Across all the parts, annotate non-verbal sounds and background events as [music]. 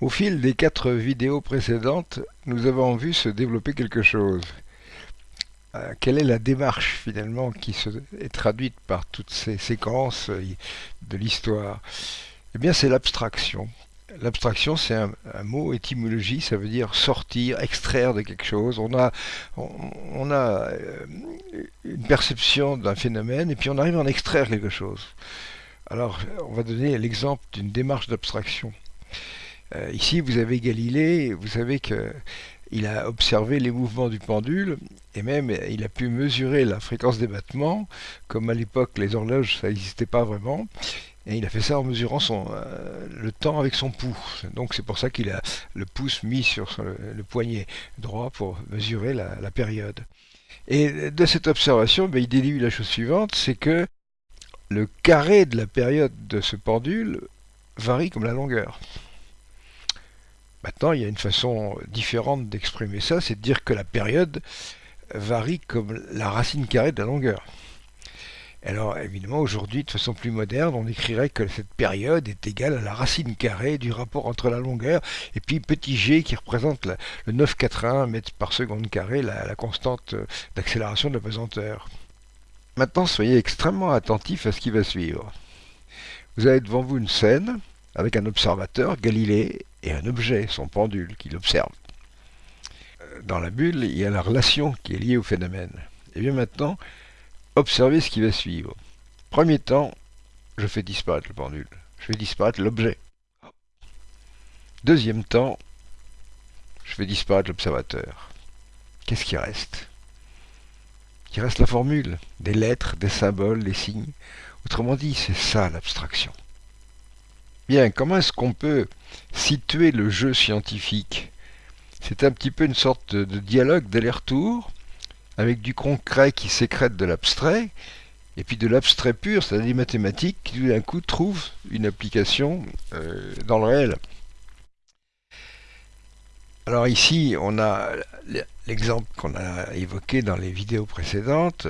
Au fil des quatre vidéos précédentes, nous avons vu se développer quelque chose. Euh, quelle est la démarche finalement qui est traduite par toutes ces séquences euh, de l'histoire? Eh bien c'est l'abstraction. L'abstraction c'est un, mot étymologie, ça veut dire sortir, extraire de quelque chose. On a, on, a euh, une perception d'un phénomène et puis on arrive à en extraire quelque chose. Alors on va donner l'exemple d'une démarche d'abstraction. Euh, ici, vous avez Galilée, vous savez qu'il a observé les mouvements du pendule et même il a pu mesurer la fréquence des battements, comme à l'époque les horloges ça n'existait pas vraiment. Et il a fait ça en mesurant euh, le temps avec son pouce. Donc c'est pour ça qu'il a le pouce mis sur le, poignet droit pour mesurer la, période. Et de cette observation, ben, il déduit la chose suivante, c'est que le carré de la période de ce pendule varie comme la longueur. Maintenant, il y a une façon différente d'exprimer ça, c'est de dire que la période varie comme la racine carrée de la longueur. Alors évidemment, aujourd'hui, de façon plus moderne, on écrirait que cette période est égale à la racine carrée du rapport entre la longueur et puis petit g qui représente le 9,81 mètres par seconde carré, la, constante d'accélération de la pesanteur. Maintenant, soyez extrêmement attentifs à ce qui va suivre. Vous avez devant vous une scène avec un observateur, Galilée, et un objet, son pendule, qu'il observe. Euh, dans la bulle, il y a la relation qui est liée au phénomène. Et bien maintenant, observez ce qui va suivre. Premier temps, je fais disparaître le pendule. Je fais disparaître l'objet. Deuxième temps, je fais disparaître l'observateur. Qu'est-ce qui reste? Il reste la formule, des lettres, des symboles, des signes. Autrement dit, c'est ça l'abstraction. Bien, comment est-ce qu'on peut situer le jeu scientifique? C'est un petit peu une sorte de dialogue d'aller-retour, avec du concret qui sécrète de l'abstrait, et puis de l'abstrait pur, c'est-à-dire des mathématiques qui tout d'un coup trouvent une application euh, dans le réel. Alors ici, on a l'exemple qu'on a évoqué dans les vidéos précédentes.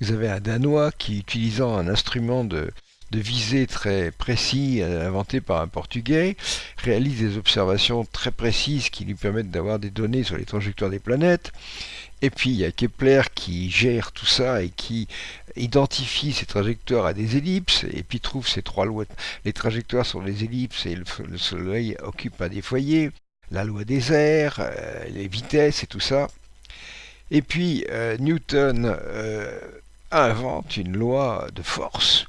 Vous avez un Danois qui, utilisant un instrument de, de visée très précis euh, inventé par un Portugais, réalise des observations très précises qui lui permettent d'avoir des données sur les trajectoires des planètes. Et puis il y a Kepler qui gère tout ça et qui identifie ces trajectoires à des ellipses et puis trouve ces trois lois. Les trajectoires sont des ellipses et le, Soleil occupe un des foyers, la loi des airs, euh, les vitesses et tout ça. Et puis euh, Newton invente une loi de force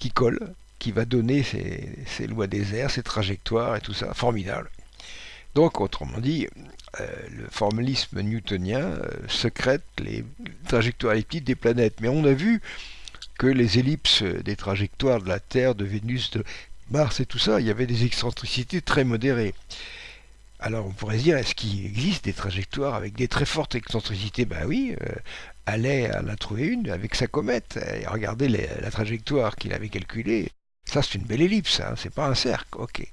qui colle, qui va donner ses, lois des airs, ses trajectoires et tout ça. Formidable. Donc, autrement dit, euh, le formalisme newtonien euh, secrète les trajectoires elliptiques des planètes. Mais on a vu que les ellipses des trajectoires de la Terre, de Vénus, de Mars et tout ça, il y avait des excentricités très modérées. Alors on pourrait se dire, est-ce qu'il existe des trajectoires avec des très fortes excentricités? Ben oui, euh, Allait en a trouvé une avec sa comète. Et regardez la trajectoire qu'il avait calculée. Ça, c'est une belle ellipse, hein, c'est pas un cercle. Ok.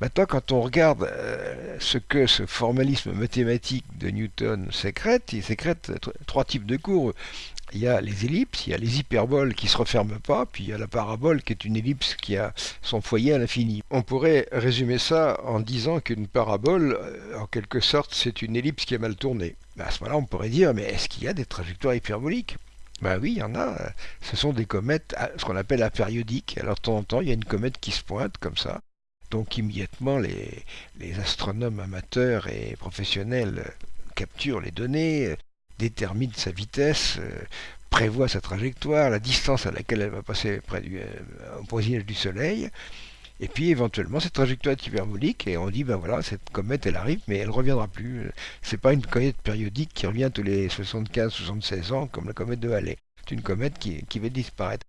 Maintenant, quand on regarde euh, ce que ce formalisme mathématique de Newton sécrète, il sécrète trois types de courbes il y a les ellipses, il y a les hyperboles qui ne se referment pas, puis il y a la parabole qui est une ellipse qui a son foyer à l'infini. On pourrait résumer ça en disant qu'une parabole, euh, en quelque sorte, c'est une ellipse qui est mal tournée. Ben, à ce moment-là, on pourrait dire, mais est-ce qu'il y a des trajectoires hyperboliques? Ben oui, il y en a. Ce sont des comètes, ce qu'on appelle apériodiques. Alors de temps en temps, il y a une comète qui se pointe comme ça. Donc immédiatement, les, les astronomes amateurs et professionnels capturent les données, détermine sa vitesse, euh, prévoit sa trajectoire, la distance à laquelle elle va passer près du, euh, au voisinage du Soleil, et puis éventuellement cette trajectoire est hyperbolique et on dit ben voilà cette comète elle arrive mais elle reviendra plus. C'est pas une comète périodique qui revient tous les 75-76 ans comme la comète de Halley. C'est une comète qui, qui va disparaître.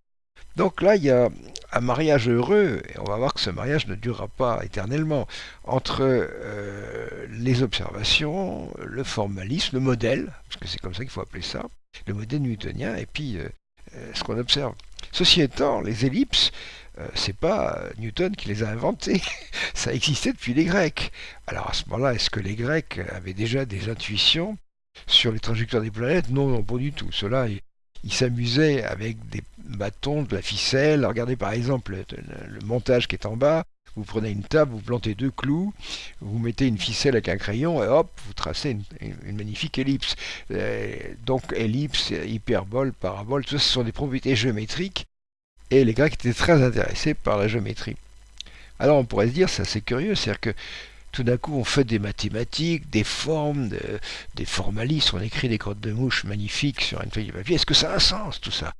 Donc là, il y a un mariage heureux, et on va voir que ce mariage ne durera pas éternellement, entre euh, les observations, le formalisme, le modèle, parce que c'est comme ça qu'il faut appeler ça, le modèle newtonien, et puis euh, euh, ce qu'on observe. Ceci étant, les ellipses, c'est pas Newton qui les a inventées, [laughs] ça existait depuis les Grecs. Alors à ce moment-là, est-ce que les Grecs avaient déjà des intuitions sur les trajectoires des planètes? Non, non, pas du tout. Cela il s'amusait avec des bâtons, de la ficelle. Regardez par exemple le, montage qui est en bas. Vous prenez une table, vous plantez deux clous, vous mettez une ficelle avec un crayon et hop, vous tracez une, magnifique ellipse. Euh, donc ellipse, hyperbole, parabole, tout ça ce sont des propriétés géométriques et les Grecs étaient très intéressés par la géométrie. Alors on pourrait se dire, c'est assez curieux, c'est-à-dire que tout d'un coup on fait des mathématiques, des formes, des formalismes, on écrit des crottes de mouche magnifiques sur une feuille de papier. Est-ce que ça a un sens tout ça?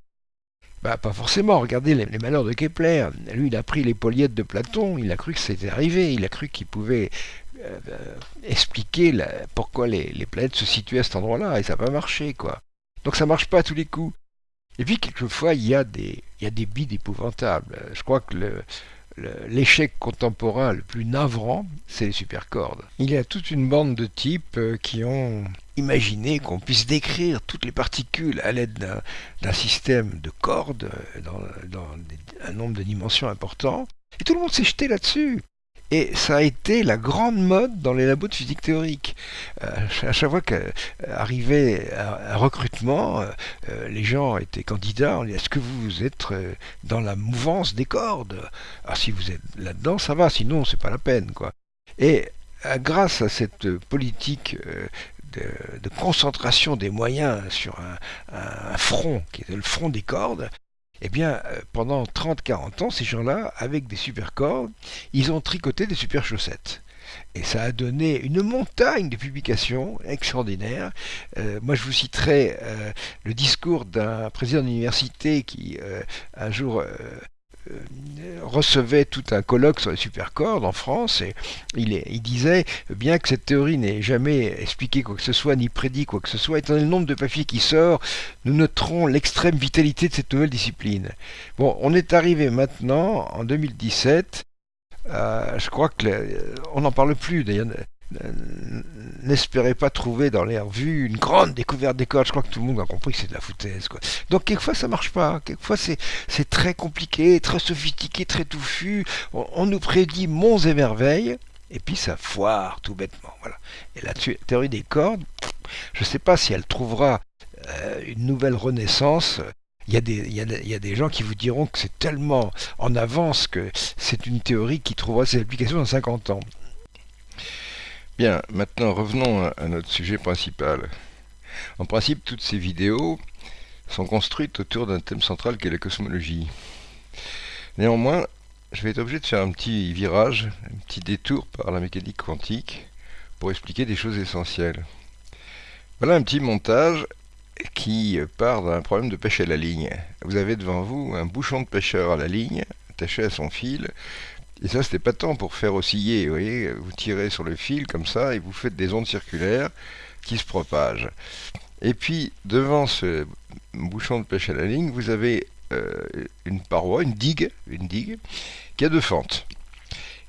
Bah, pas forcément. Regardez les, malheurs de Kepler. Lui, il a pris les poliettes de Platon, il a cru que c'était arrivé, il a cru qu'il pouvait euh, expliquer pourquoi les, planètes se situaient à cet endroit-là, et ça n'a pas marché, quoi. Donc ça marche pas à tous les coups. Et puis, quelquefois, il y a des, il y a des bides épouvantables. Je crois que le, l'échec contemporain le plus navrant, c'est les supercordes. Il y a toute une bande de types euh, qui ont imaginé qu'on puisse décrire toutes les particules à l'aide d'un système de cordes euh, dans, un nombre de dimensions important. Et tout le monde s'est jeté là-dessus. Et ça a été la grande mode dans les labos de physique théorique. Euh, à chaque fois qu'arrivait un recrutement, euh, les gens étaient candidats. On dit Est-ce que vous êtes euh, dans la mouvance des cordes? Alors si vous êtes là-dedans, ça va. Sinon, c'est pas la peine, quoi. Et grâce à cette politique de, concentration des moyens sur un, front qui était le front des cordes, eh bien, euh, pendant 30-40 ans, ces gens-là, avec des super cordes, ils ont tricoté des super chaussettes. Et ça a donné une montagne de publications extraordinaires. Euh, moi, je vous citerai euh, le discours d'un président d'université qui, un jour, recevait tout un colloque sur les supercordes en France et il, disait bien que cette théorie n'ait jamais expliqué quoi que ce soit ni prédit quoi que ce soit, étant donné le nombre de papiers qui sort, nous noterons l'extrême vitalité de cette nouvelle discipline. Bon, on est arrivé maintenant en 2017. Euh, je crois que on n'en parle plus d'ailleurs n'espérez pas trouver dans les revues une grande découverte des cordes. Je crois que tout le monde a compris que c'est de la foutaise. Quoi. Donc quelquefois ça marche pas. Quelquefois c'est, très compliqué, très sophistiqué, très touffu. On, nous prédit monts et merveilles. Et puis ça foire tout bêtement. Voilà. Et la théorie des cordes, je ne sais pas si elle trouvera euh, une nouvelle renaissance. Il y, a des, gens qui vous diront que c'est tellement en avance que c'est une théorie qui trouvera ses applications dans 50 ans. Bien, maintenant revenons à notre sujet principal. En principe, toutes ces vidéos sont construites autour d'un thème central qui est la cosmologie. Néanmoins, je vais être obligé de faire un petit virage, un petit détour par la mécanique quantique pour expliquer des choses essentielles. Voilà un petit montage qui part d'un problème de pêche à la ligne. Vous avez devant vous un bouchon de pêcheur à la ligne, attaché à son fil, et ça, c'était pas tant pour faire osciller. Vous voyez, vous tirez sur le fil comme ça et vous faites des ondes circulaires qui se propagent. Et puis, devant ce bouchon de pêche à la ligne, vous avez euh, une paroi, une digue, une digue, qui a deux fentes.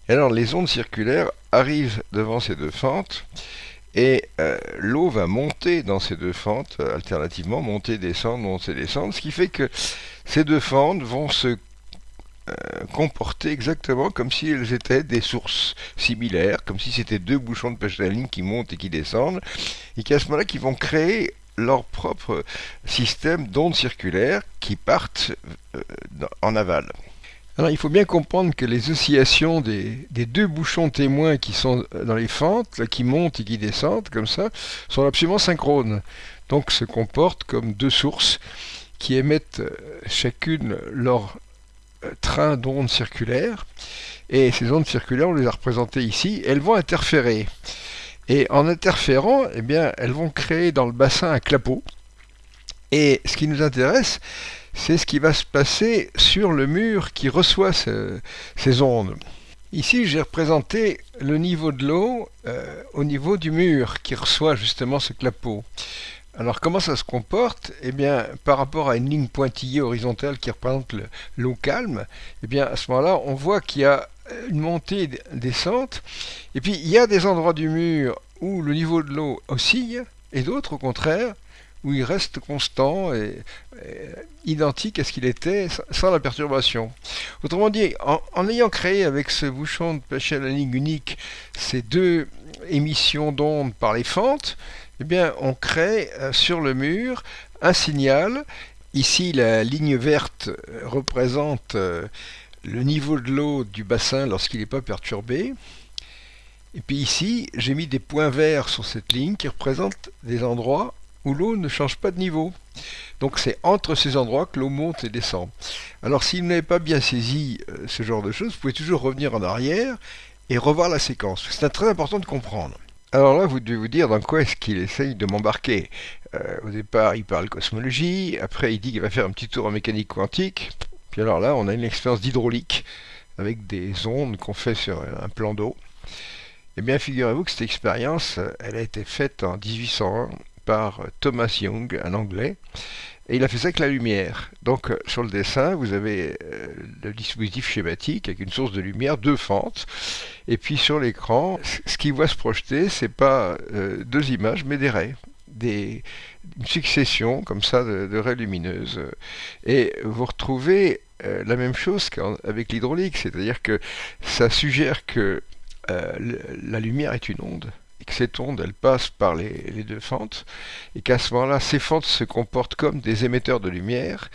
Et alors, les ondes circulaires arrivent devant ces deux fentes et euh, l'eau va monter dans ces deux fentes, alternativement, monter, descendre, monter, descendre, ce qui fait que ces deux fentes vont se euh, comporter exactement comme si elles étaient des sources similaires, comme si c'était deux bouchons de pêche à la ligne qui montent et qui descendent, et qu'à ce moment-là, qui vont créer leur propre système d'ondes circulaires qui partent euh, en aval. Alors il faut bien comprendre que les oscillations des, deux bouchons témoins qui sont dans les fentes, qui montent et qui descendent comme ça, sont absolument synchrones. Donc se comportent comme deux sources qui émettent euh, chacune leur train d'ondes circulaires. Et ces ondes circulaires, on les a représentées ici, elles vont interférer. Et en interférant, eh bien, elles vont créer dans le bassin un clapot. Et ce qui nous intéresse, c'est ce qui va se passer sur le mur qui reçoit ces ondes. Ici, j'ai représenté le niveau de l'eau euh, au niveau du mur qui reçoit justement ce clapot. Alors comment ça se comporte? Eh bien, par rapport à une ligne pointillée horizontale qui représente l'eau calme, eh bien à ce moment-là, on voit qu'il y a une montée descente, et puis il y a des endroits du mur où le niveau de l'eau oscille, et d'autres au contraire, où il reste constant et, identique à ce qu'il était sans la perturbation. Autrement dit, en, ayant créé avec ce bouchon de pêche à la ligne unique ces deux émissions d'ondes par les fentes, eh bien, on crée euh, sur le mur un signal. Ici, la ligne verte représente euh, le niveau de l'eau du bassin lorsqu'il n'est pas perturbé. Et puis ici, j'ai mis des points verts sur cette ligne qui représentent des endroits où l'eau ne change pas de niveau. Donc c'est entre ces endroits que l'eau monte et descend. Alors si vous n'avez pas bien saisi euh, ce genre de choses, vous pouvez toujours revenir en arrière et revoir la séquence. C'est très important de comprendre. Alors là, vous devez vous dire dans quoi est-ce qu'il essaye de m'embarquer. Euh, au départ, il parle cosmologie, après il dit qu'il va faire un petit tour en mécanique quantique, puis alors là, on a une expérience d'hydraulique avec des ondes qu'on fait sur un plan d'eau. Eh bien, figurez-vous que cette expérience, elle a été faite en 1801 par Thomas Young, un Anglais, et il a fait ça avec la lumière. Donc euh, sur le dessin, vous avez euh, le dispositif schématique avec une source de lumière, deux fentes, et puis sur l'écran, ce qui voit se projeter, c'est pas euh, deux images, mais des raies, des, une succession comme ça de, raies lumineuses. Et vous retrouvez la même chose qu'avec l'hydraulique, c'est-à-dire que ça suggère que la lumière est une onde et que cette onde, elle passe par les, deux fentes, et qu'à ce moment-là, ces fentes se comportent comme des émetteurs de lumière,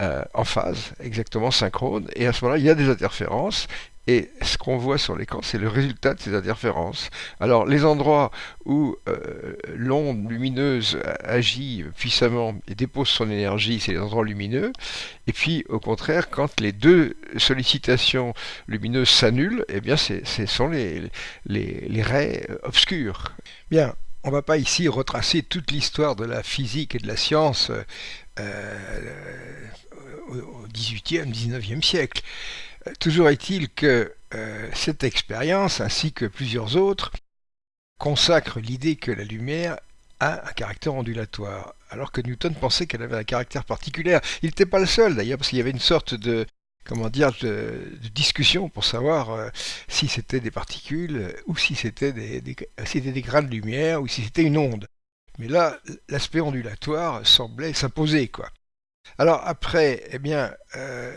euh, en phase, exactement synchrone, et à ce moment-là, il y a des interférences, et ce qu'on voit sur l'écran, c'est le résultat de ces interférences. Alors, les endroits où euh, l'onde lumineuse agit puissamment et dépose son énergie, c'est les endroits lumineux. Et puis, au contraire, quand les deux sollicitations lumineuses s'annulent, eh bien, ce sont les, les, raies obscures. Bien, on ne va pas ici retracer toute l'histoire de la physique et de la science euh, au XVIIIe, XIXe siècle. Toujours est-il que euh, cette expérience, ainsi que plusieurs autres, consacrent l'idée que la lumière a un caractère ondulatoire, alors que Newton pensait qu'elle avait un caractère particulier. Il n'était pas le seul d'ailleurs, parce qu'il y avait une sorte de comment dire de, discussion pour savoir euh, si c'était des particules ou si c'était des, des grains de lumière ou si c'était une onde. Mais là, l'aspect ondulatoire semblait s'imposer. Alors après, eh bien, euh,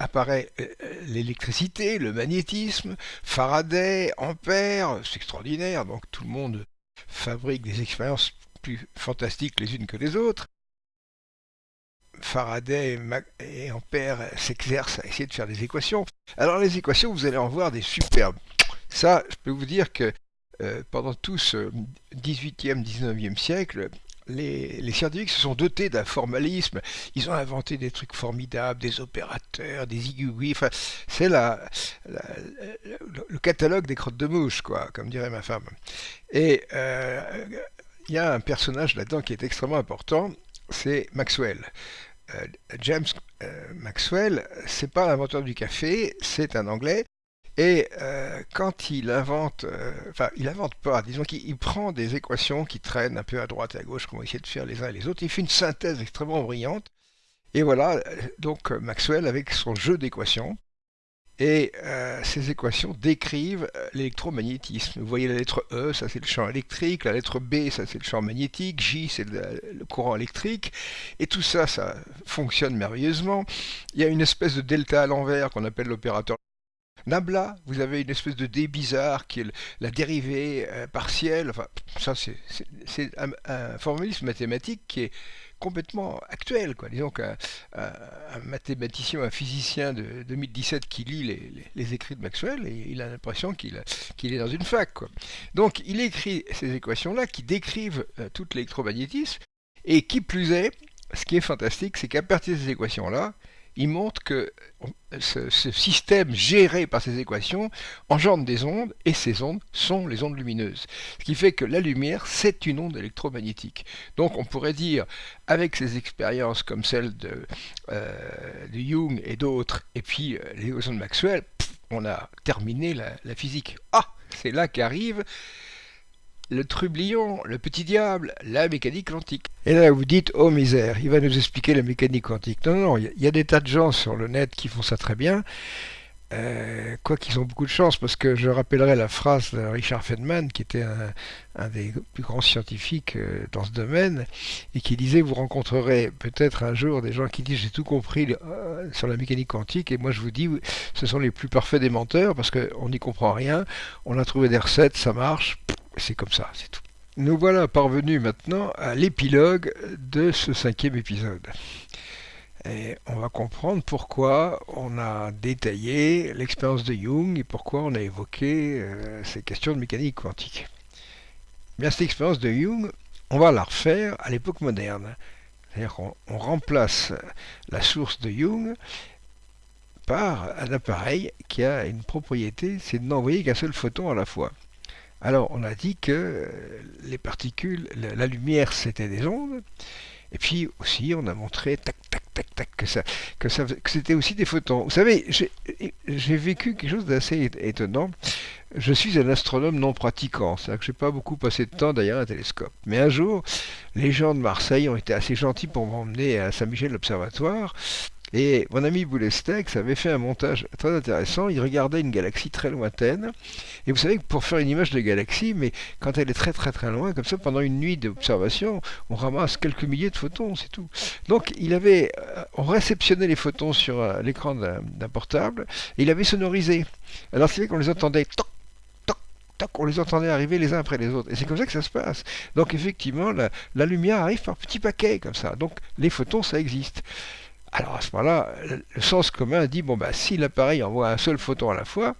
apparaît euh, l'électricité, le magnétisme, Faraday, Ampère, c'est extraordinaire, donc tout le monde fabrique des expériences plus fantastiques les unes que les autres. Faraday et Ampère s'exercent à essayer de faire des équations. Alors les équations, vous allez en voir des superbes. Ça, je peux vous dire que euh, pendant tout ce 18e, 19e siècle, les, scientifiques se sont dotés d'un formalisme. Ils ont inventé des trucs formidables, des opérateurs, des igouis. Enfin, c'est le catalogue des crottes de mouche, quoi, comme dirait ma femme. Et euh, il y a un personnage là-dedans qui est extrêmement important, c'est Maxwell. Euh, James euh, Maxwell, c'est pas l'inventeur du café, c'est un Anglais et euh, quand il invente, euh, enfin il invente pas, disons qu'il prend des équations qui traînent un peu à droite et à gauche, qu'on va essayer de faire les uns et les autres, il fait une synthèse extrêmement brillante, et voilà, euh, donc Maxwell avec son jeu d'équations, et ces équations décrivent l'électromagnétisme. Vous voyez la lettre E, ça c'est le champ électrique, la lettre B, ça c'est le champ magnétique, J c'est le, le, courant électrique, et tout ça, ça fonctionne merveilleusement. Il y a une espèce de delta à l'envers qu'on appelle l'opérateur Nabla, vous avez une espèce de D bizarre qui est la dérivée euh, partielle. Enfin, ça, c'est un, formalisme mathématique qui est complètement actuel. Quoi. Disons qu'un mathématicien, un physicien de 2017 qui lit les, écrits de Maxwell, il a l'impression qu'il est dans une fac. Quoi. Donc, il écrit ces équations-là qui décrivent euh, tout l'électromagnétisme, et qui plus est, ce qui est fantastique, c'est qu'à partir de ces équations-là, il montre que ce, système géré par ces équations engendre des ondes, et ces ondes sont les ondes lumineuses. Ce qui fait que la lumière, c'est une onde électromagnétique. Donc on pourrait dire, avec ces expériences comme celle de, euh, Jung et d'autres, et puis euh, les de Maxwell, on a terminé la physique. Ah, c'est là qu'arrive le trublion, le petit diable, la mécanique quantique. Et là, vous dites, oh misère, il va nous expliquer la mécanique quantique. Non, non, il y, a des tas de gens sur le net qui font ça très bien. Euh, quoi ont beaucoup de chance, parce que je rappellerai la phrase de Richard Feynman, qui était un, des plus grands scientifiques euh, dans ce domaine, et qui disait, vous rencontrerez peut-être un jour des gens qui disent, j'ai tout compris euh, sur la mécanique quantique, et moi je vous dis, ce sont les plus parfaits des menteurs, parce qu'on n'y comprend rien, on a trouvé des recettes, ça marche, c'est comme ça, c'est tout. Nous voilà parvenus maintenant à l'épilogue de ce cinquième épisode. Et on va comprendre pourquoi on a détaillé l'expérience de Jung et pourquoi on a évoqué euh, ces questions de mécanique quantique. Bien, cette expérience de Jung, on va la refaire à l'époque moderne. C'est-à-dire qu'on remplace la source de Jung par un appareil qui a une propriété, c'est de n'envoyer qu'un seul photon à la fois. Alors, on a dit que les particules, la lumière, c'était des ondes, et puis aussi, on a montré, tac, tac, tac, tac, que ça, que c'était aussi des photons. Vous savez, j'ai vécu quelque chose d'assez étonnant. Je suis un astronome non pratiquant, c'est-à-dire que je n'ai pas beaucoup passé de temps derrière un télescope. Mais un jour, les gens de Marseille ont été assez gentils pour m'emmener à Saint-Michel l'Observatoire, et mon ami Boulestex avait fait un montage très intéressant. Il regardait une galaxie très lointaine. Et vous savez que pour faire une image de galaxie, mais quand elle est très très très loin, comme ça, pendant une nuit d'observation, on ramasse quelques milliers de photons, c'est tout. Donc il avait, euh, on réceptionnait les photons sur euh, l'écran d'un portable et il avait sonorisé. Alors c'est vrai qu'on les entendait toc, on les entendait arriver les uns après les autres. Et c'est comme ça que ça se passe. Donc effectivement, la lumière arrive par petits paquets comme ça. Donc les photons, ça existe. Alors à ce moment-là, le sens commun dit bon bah si l'appareil envoie un seul photon à la fois,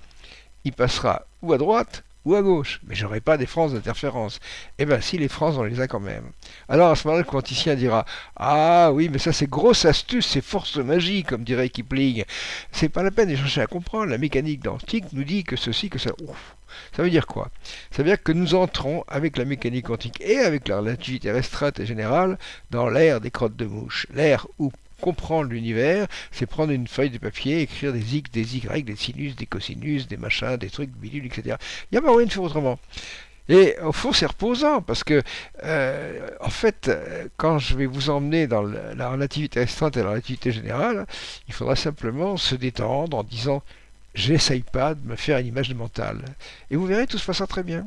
il passera ou à droite ou à gauche, mais j'aurai pas des frances d'interférence. Eh bien si les frances on les a quand même. Alors à ce moment-là, le quanticien dira Ah oui, mais ça c'est grosse astuce, c'est force de magie, comme dirait Kipling. C'est pas la peine de chercher à comprendre. La mécanique quantique nous dit que ceci, que ça. Ouf. Ça veut dire quoi? Ça veut dire que nous entrons avec la mécanique quantique et avec la relativité restreinte et générale dans l'ère des crottes de mouche, l'ère où comprendre l'univers, c'est prendre une feuille de papier, écrire des x, des y, des sinus, des cosinus, des machins, des trucs, bidules, etc. Il n'y a pas moyen de faire autrement. Et au fond, c'est reposant parce que, euh, en fait, quand je vais vous emmener dans la relativité restreinte et la relativité générale, il faudra simplement se détendre en disant j'essaye pas de me faire une image mentale. Et vous verrez, tout se passera très bien.